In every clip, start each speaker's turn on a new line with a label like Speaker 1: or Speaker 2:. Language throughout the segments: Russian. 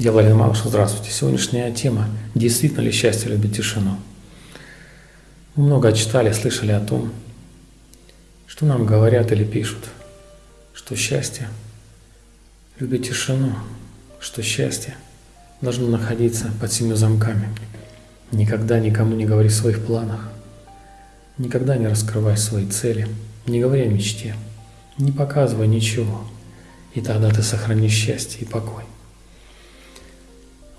Speaker 1: Я Владимир Малыш, здравствуйте. Сегодняшняя тема «Действительно ли счастье любит тишину?» Мы много читали, слышали о том, что нам говорят или пишут, что счастье любит тишину, что счастье должно находиться под семью замками. Никогда никому не говори о своих планах, никогда не раскрывай свои цели, не говори о мечте, не показывай ничего, и тогда ты сохранишь счастье и покой.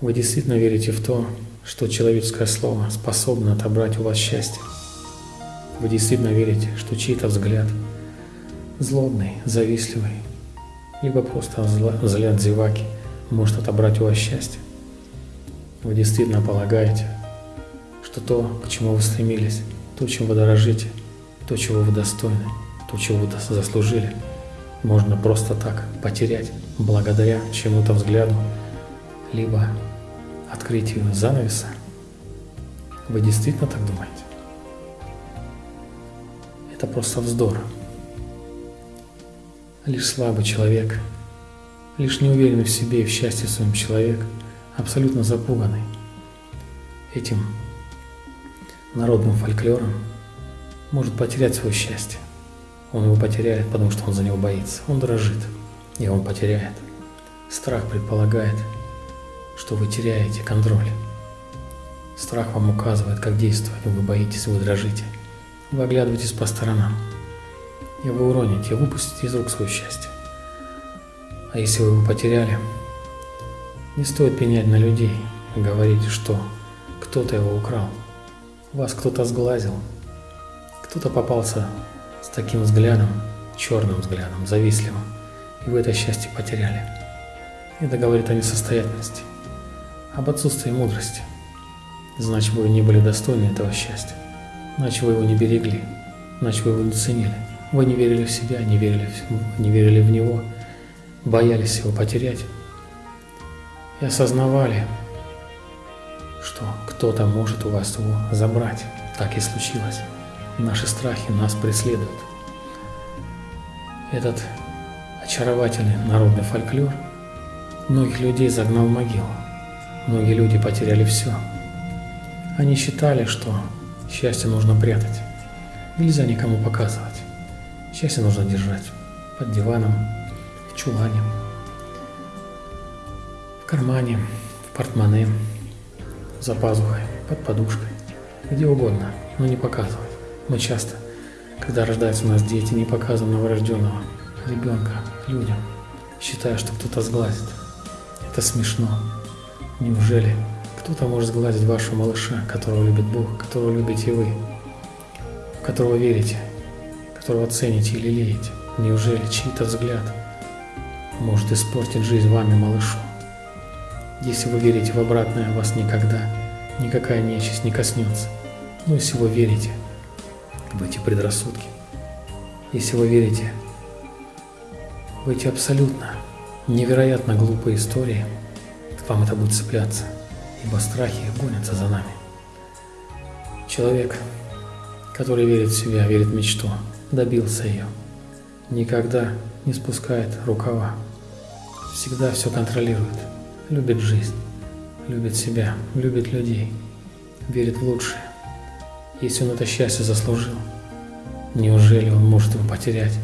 Speaker 1: Вы действительно верите в то, что человеческое слово способно отобрать у вас счастье? Вы действительно верите, что чей-то взгляд злобный, завистливый, либо просто взгляд зеваки может отобрать у вас счастье? Вы действительно полагаете, что то, к чему вы стремились, то, чем вы дорожите, то, чего вы достойны, то, чего вы заслужили, можно просто так потерять благодаря чему-то взгляду, либо открытию занавеса? Вы действительно так думаете? Это просто вздор. Лишь слабый человек, лишь неуверенный в себе и в счастье своем человек, абсолютно запуганный этим народным фольклором, может потерять свое счастье. Он его потеряет, потому что он за него боится. Он дрожит, и он потеряет. Страх предполагает – что вы теряете контроль. Страх вам указывает, как действовать, вы боитесь, вы дрожите. Вы оглядываетесь по сторонам, и вы уроните, выпустите из рук свое счастье. А если вы его потеряли, не стоит пенять на людей и говорить, что кто-то его украл, вас кто-то сглазил, кто-то попался с таким взглядом, черным взглядом, завистливым, и вы это счастье потеряли. Это говорит о несостоятельности об отсутствии мудрости. Значит, вы не были достойны этого счастья. Значит, вы его не берегли. Значит, вы его не ценили. Вы не верили в себя, не верили в, не верили в него, боялись его потерять. И осознавали, что кто-то может у вас его забрать. Так и случилось. Наши страхи нас преследуют. Этот очаровательный народный фольклор многих людей загнал в могилу. Многие люди потеряли все. Они считали, что счастье нужно прятать. Нельзя никому показывать. Счастье нужно держать под диваном, в чулане, в кармане, в портмоне, за пазухой, под подушкой, где угодно, но не показывать. Мы часто, когда рождаются у нас дети, не показываем новорожденного ребенка людям, считая, что кто-то сглазит. Это смешно. Неужели кто-то может сгладить вашего малыша, которого любит Бог, которого любите вы, в которого верите, которого цените и лелеете? Неужели чей-то взгляд может испортить жизнь вами, малышу? Если вы верите в обратное, вас никогда никакая нечисть не коснется. Но если вы верите в эти предрассудки, если вы верите в эти абсолютно невероятно глупые истории – вам это будет цепляться, ибо страхи гонятся за нами. Человек, который верит в себя, верит в мечту, добился ее, никогда не спускает рукава, всегда все контролирует, любит жизнь, любит себя, любит людей, верит в лучшее. Если он это счастье заслужил, неужели он может его потерять,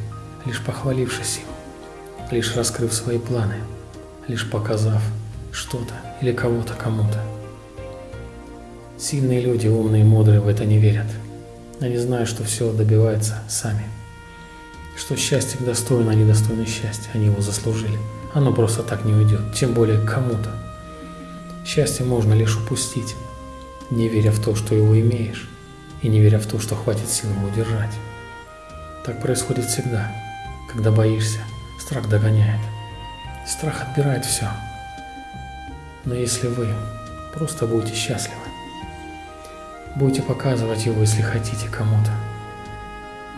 Speaker 1: лишь похвалившись им, лишь раскрыв свои планы, лишь показав, что-то или кого-то кому-то. Сильные люди, умные и мудрые в это не верят. Они знают, что все добивается сами. Что счастье достойно, а не достойно счастья. Они его заслужили. Оно просто так не уйдет, тем более кому-то. Счастье можно лишь упустить, не веря в то, что его имеешь, и не веря в то, что хватит сил его удержать. Так происходит всегда, когда боишься, страх догоняет. Страх отбирает все, но если вы просто будете счастливы, будете показывать его, если хотите, кому-то,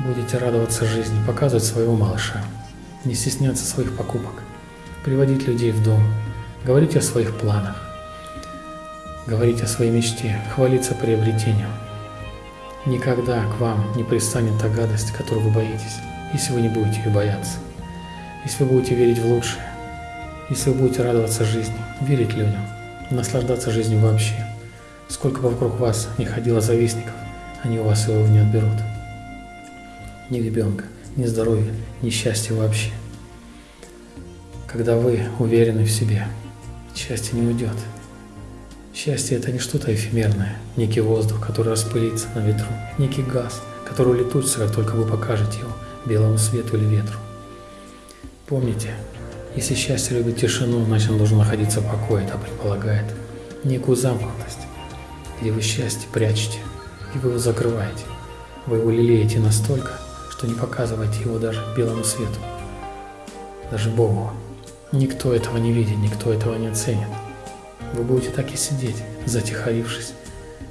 Speaker 1: будете радоваться жизни, показывать своего малыша, не стесняться своих покупок, приводить людей в дом, говорить о своих планах, говорить о своей мечте, хвалиться приобретением. Никогда к вам не пристанет та гадость, которую вы боитесь, если вы не будете ее бояться. Если вы будете верить в лучшее, если вы будете радоваться жизни, верить людям, наслаждаться жизнью вообще, сколько бы вокруг вас не ходило завистников, они у вас его не отберут. Ни ребенка, ни здоровья, ни счастья вообще. Когда вы уверены в себе, счастье не уйдет. Счастье – это не что-то эфемерное, некий воздух, который распылится на ветру, некий газ, который улетучится, как только вы покажете его белому свету или ветру. Помните, если счастье любит тишину, значит он должен находиться в покое, это предполагает некую замкнутость, где вы счастье прячете, и вы его закрываете. Вы его лелеете настолько, что не показываете его даже белому свету, даже Богу. Никто этого не видит, никто этого не оценит. Вы будете так и сидеть, затихарившись,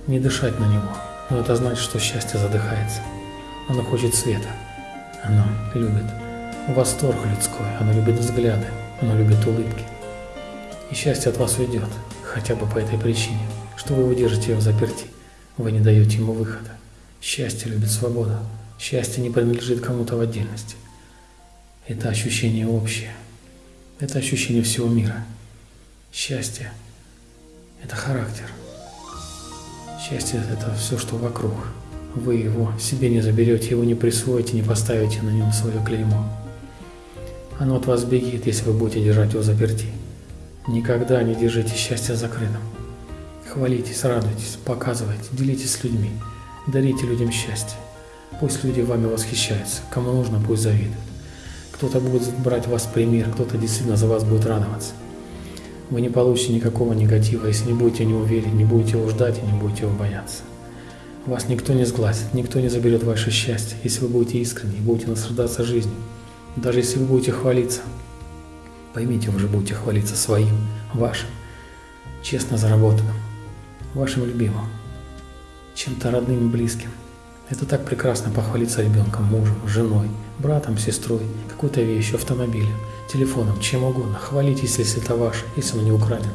Speaker 1: не дышать на него. Но это значит, что счастье задыхается. Оно хочет света. Оно любит восторг людской. Оно любит взгляды. Оно любит улыбки. И счастье от вас уйдет, хотя бы по этой причине, что вы удержите его в заперти. Вы не даете ему выхода. Счастье любит свободу. Счастье не принадлежит кому-то в отдельности. Это ощущение общее. Это ощущение всего мира. Счастье это характер. Счастье – это все, что вокруг. Вы его себе не заберете, его не присвоите, не поставите на нем свое клеймо. Оно от вас бегит, если вы будете держать его заперти. Никогда не держите счастье закрытым. Хвалитесь, радуйтесь, показывайте, делитесь с людьми, дарите людям счастье. Пусть люди вами восхищаются, кому нужно, пусть завидуют. Кто-то будет брать вас пример, кто-то действительно за вас будет радоваться. Вы не получите никакого негатива, если не будете в него верить, не будете его ждать и не будете его бояться. Вас никто не сглазит, никто не заберет ваше счастье, если вы будете искренни и будете наслаждаться жизнью. Даже если вы будете хвалиться, поймите, вы же будете хвалиться своим, вашим, честно заработанным, вашим любимым, чем-то родным и близким. Это так прекрасно похвалиться ребенком, мужем, женой, братом, сестрой, какой-то вещью, автомобилем, телефоном, чем угодно. Хвалитесь, если это ваше, если оно не украдено.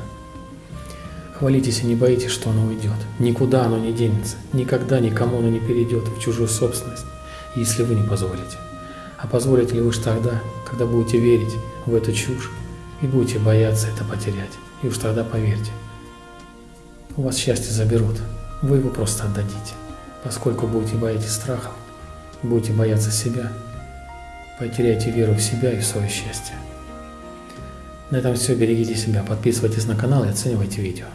Speaker 1: Хвалитесь и не боитесь, что оно уйдет. Никуда оно не денется. Никогда никому оно не перейдет в чужую собственность, если вы не позволите. А позволите ли вы уж тогда, когда будете верить в эту чушь и будете бояться это потерять. И уж тогда поверьте, у вас счастье заберут, вы его просто отдадите. Поскольку будете бояться страха, будете бояться себя, потеряйте веру в себя и в свое счастье. На этом все. Берегите себя, подписывайтесь на канал и оценивайте видео.